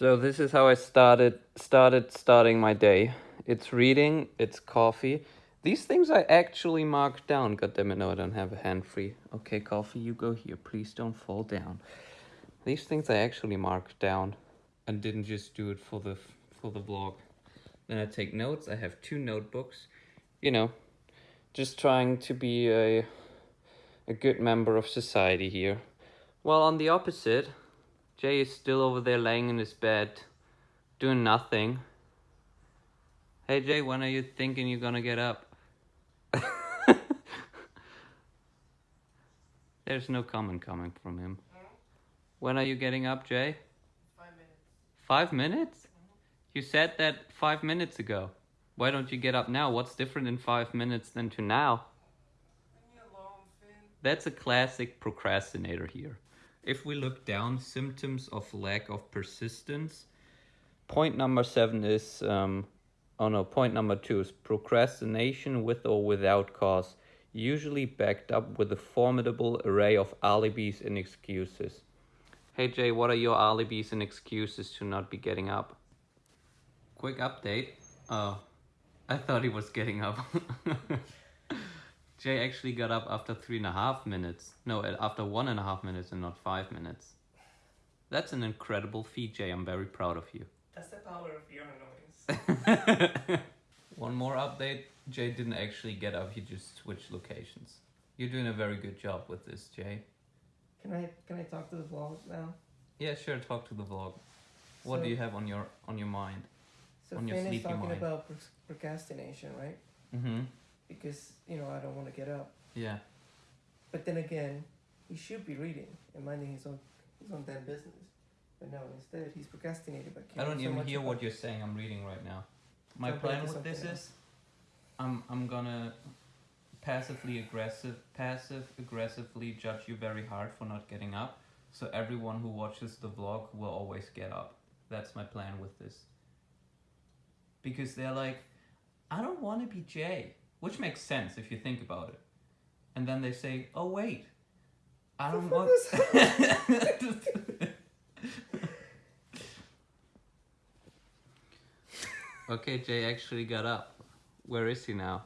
So this is how I started started starting my day. It's reading, it's coffee. These things I actually marked down. God damn it, no, I don't have a hand free. Okay, coffee, you go here. Please don't fall down. These things I actually marked down and didn't just do it for the for the vlog. Then I take notes. I have two notebooks. You know, just trying to be a a good member of society here. Well, on the opposite, Jay is still over there laying in his bed, doing nothing. Hey Jay, when are you thinking you're gonna get up? There's no comment coming from him. When are you getting up, Jay? Five minutes. Five minutes? Mm-hmm. You said that five minutes ago. Why don't you get up now? What's different in five minutes than to now? Leave me alone, Finn. That's a classic procrastinator here. If we look down, symptoms of lack of persistence. Point number seven is, um, oh no, point number two is procrastination with or without cause, usually backed up with a formidable array of alibis and excuses. Hey Jay, what are your alibis and excuses to not be getting up? Quick update. Oh, I thought he was getting up. Jay actually got up after three and a half minutes. No, uh, after one and a half minutes and not five minutes. That's an incredible feat, Jay. I'm very proud of you. That's the power of your noise. One more update. Jay didn't actually get up, he just switched locations. You're doing a very good job with this, Jay. Can I can I talk to the vlog now? Yeah, sure, talk to the vlog. What So- do you have on your on your mind? So On your Finn is talking mind. about procrastination, right? Mm-hmm. Because you know I don't want to get up. Yeah. But then again, he should be reading and minding his own his own damn business. But no, instead he's procrastinating. But I don't even hear what you're saying. I'm reading right now. My plan with this something is, I'm I'm gonna passively aggressive, passive aggressively judge you very hard for not getting up. So everyone who watches the vlog will always get up. That's my plan with this. Because they're like, I don't want to be Jay, which makes sense if you think about it. And then they say, Oh wait, I don't want. Okay, Jay actually got up. Where is he now?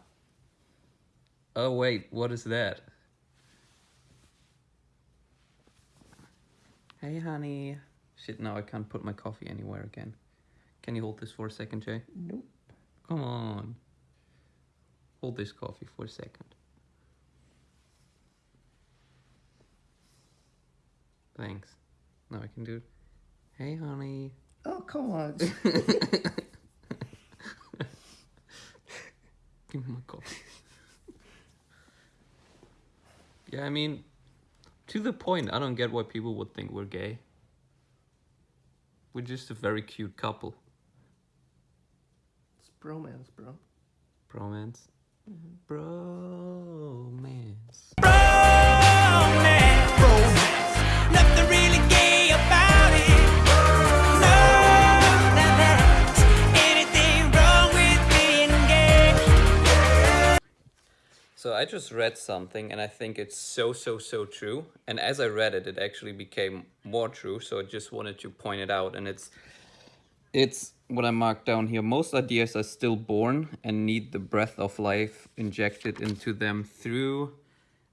Oh wait, what is that? Hey honey. Shit, now I can't put my coffee anywhere again. Can you hold this for a second, Jay? Nope. Come on. Hold this coffee for a second. Thanks. Now I can do it. Hey honey. Oh come on. Give me my coffee. yeah, I mean, to the point, I don't get why people would think we're gay. We're just a very cute couple. it's bromance, bro. Bromance. Bromance. Nothing really gay about it. No, not that. Anything wrong with being gay? So I just read something and I think it's so, so, so true. And as I read it, it actually became more true. So I just wanted to point it out. And it's, it's what I marked down here. Most ideas are still born and need the breath of life injected into them through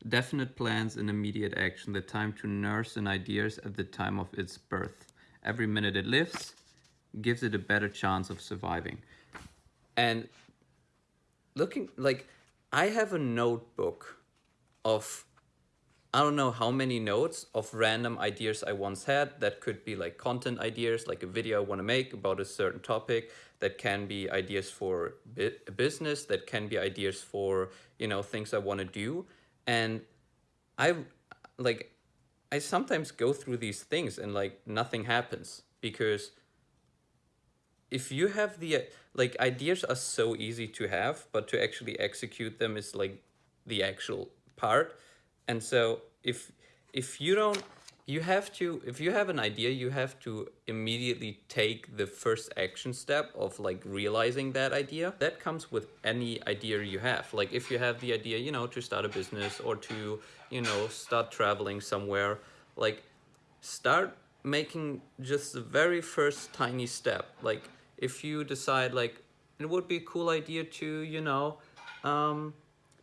definite plans and immediate action. The time to nurse an idea at the time of its birth. Every minute it lives gives it a better chance of surviving. And looking like I have a notebook of I don't know how many notes of random ideas I once had that could be like content ideas, like a video I want to make about a certain topic, that can be ideas for a business, that can be ideas for, you know, things I want to do. And I like I sometimes go through these things and like nothing happens because if you have the like ideas are so easy to have but to actually execute them is like the actual part and so if if you don't you have to if you have an idea you have to immediately take the first action step of like realizing that idea. That comes with any idea you have. Like if you have the idea you know to start a business or to you know start traveling somewhere like start making just the very first tiny step. Like if you decide like it would be a cool idea to, you know, um,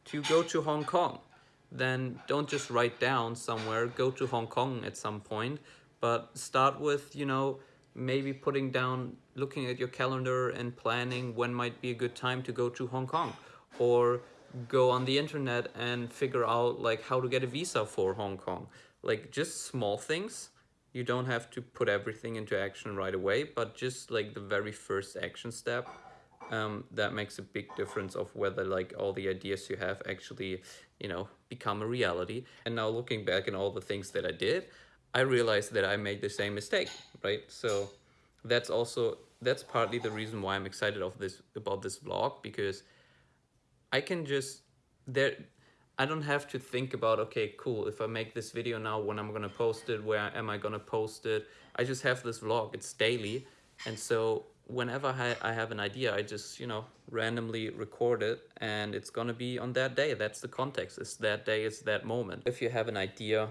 to go to Hong Kong, then don't just write down somewhere, go to Hong Kong at some point, but start with, you know, maybe putting down, looking at your calendar and planning when might be a good time to go to Hong Kong or go on the internet and figure out like how to get a visa for Hong Kong. Like just small things. You don't have to put everything into action right away, but just like the very first action step um, that makes a big difference of whether like all the ideas you have actually you know become a reality. And now looking back in all the things that i did i realized that i made the same mistake right? So that's also that's partly the reason why i'm excited of this about this vlog because i can just there i don't have to think about okay cool if i make this video now when i'm gonna post it where am i gonna post it? I just have this vlog it's daily. And so whenever I, I have an idea, I just, you know, randomly record it and it's gonna be on that day. That's the context. It's that day, it's that moment. If you have an idea,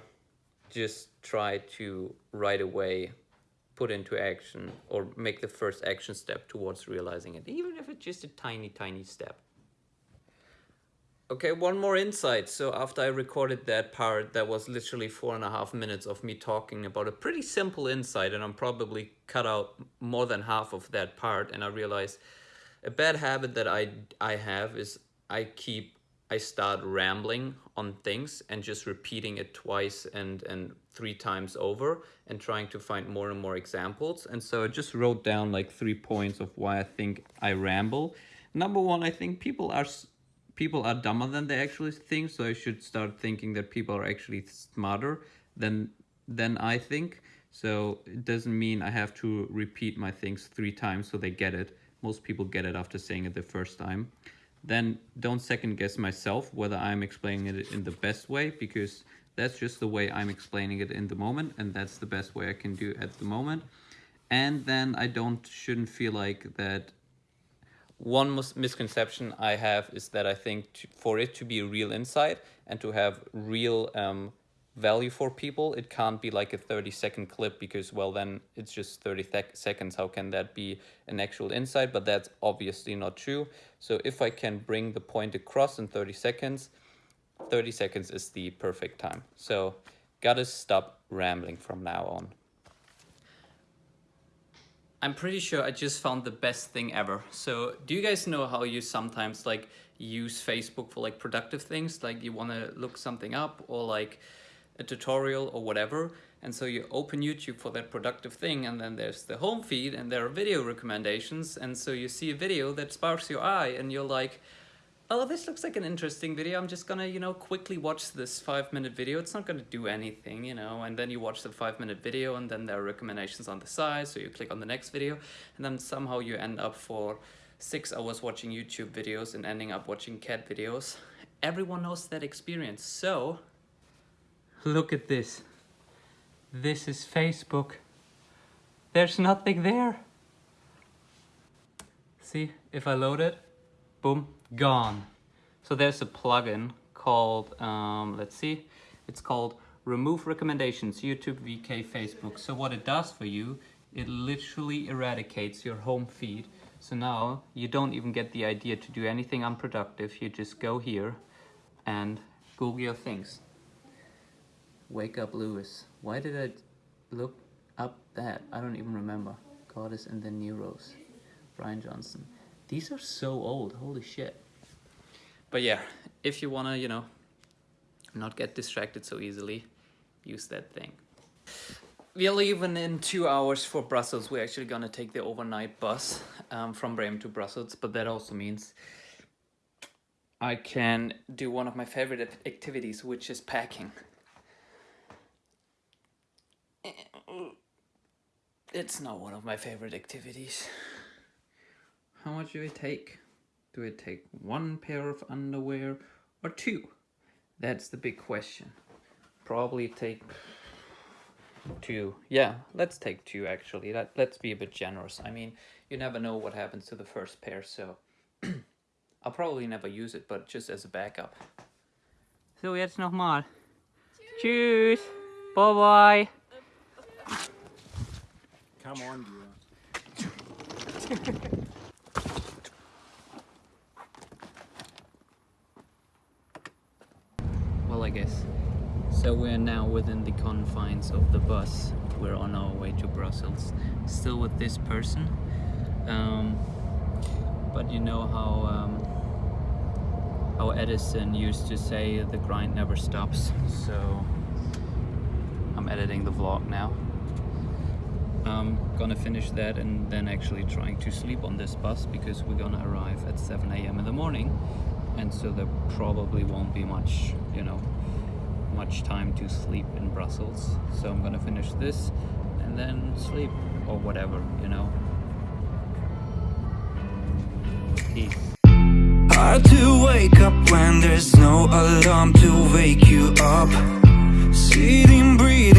just try to right away put into action or make the first action step towards realizing it, even if it's just a tiny, tiny step. Okay, one more insight. So after I recorded that part, that was literally four and a half minutes of me talking about a pretty simple insight, and I'm probably cut out more than half of that part. And I realized a bad habit that I I have is I keep I start rambling on things and just repeating it twice and and three times over and trying to find more and more examples. And so I just wrote down like three points of why I think I ramble. Number one, I think people are people are dumber than they actually think so i should start thinking that people are actually smarter than than i think. So it doesn't mean i have to repeat my things three times so they get it. Most people get it after saying it the first time. Then don't second guess myself whether i'm explaining it in the best way because that's just the way i'm explaining it in the moment and that's the best way i can do at the moment. And then i don't shouldn't feel like that one mis misconception I have is that I think to, for it to be a real insight and to have real um, value for people, it can't be like a 30 second clip because, well, then it's just 30 seconds. How can that be an actual insight? But that's obviously not true. So if I can bring the point across in 30 seconds, 30 seconds is the perfect time. So gotta stop rambling from now on. I'm pretty sure I just found the best thing ever. So do you guys know how you sometimes like use Facebook for like productive things? Like you want to look something up or like a tutorial or whatever. And so you open YouTube for that productive thing and then there's the home feed and there are video recommendations. And so you see a video that sparks your eye and you're like, oh, this looks like an interesting video. I'm just gonna, you know, quickly watch this five minute video. It's not gonna do anything, you know, and then you watch the five minute video and then there are recommendations on the side. So you click on the next video and then somehow you end up for six hours watching YouTube videos and ending up watching cat videos. Everyone knows that experience. So look at this. This is Facebook. There's nothing there. See, if I load it, boom, gone. So there's a plugin called, um, let's see, it's called Remove Recommendations, YouTube, VK, Facebook. So what it does for you, it literally eradicates your home feed. So now you don't even get the idea to do anything unproductive. You just go here and Google your things. Wake up Lewis. Why did I look up that? I don't even remember. Goddess and the Neuros. Brian Johnson. These are so old, holy shit. But yeah, if you wanna, you know, not get distracted so easily, use that thing. We're leaving in two hours for Brussels. We're actually gonna take the overnight bus um, from Bremen to Brussels, but that also means I can do one of my favorite activities, which is packing. It's not one of my favorite activities. How much do it take? Do it take one pair of underwear or two? That's the big question. Probably take two. Yeah, let's take two actually. Let, let's be a bit generous. I mean, you never know what happens to the first pair, so I'll probably never use it, but just as a backup. So jetzt nochmal. Tschüss. Bye bye. come on, you. Well, I guess. So we're now within the confines of the bus. We're on our way to Brussels. Still with this person. Um, but you know how um, how Edison used to say the grind never stops. So I'm editing the vlog now. I'm gonna finish that and then actually trying to sleep on this bus because we're gonna arrive at 7 a.m. in the morning and so there probably won't be much you know much time to sleep in Brussels so I'm gonna finish this and then sleep or whatever you know peace Hard to wake up when there's no alarm to wake you up. Sitting, breathing.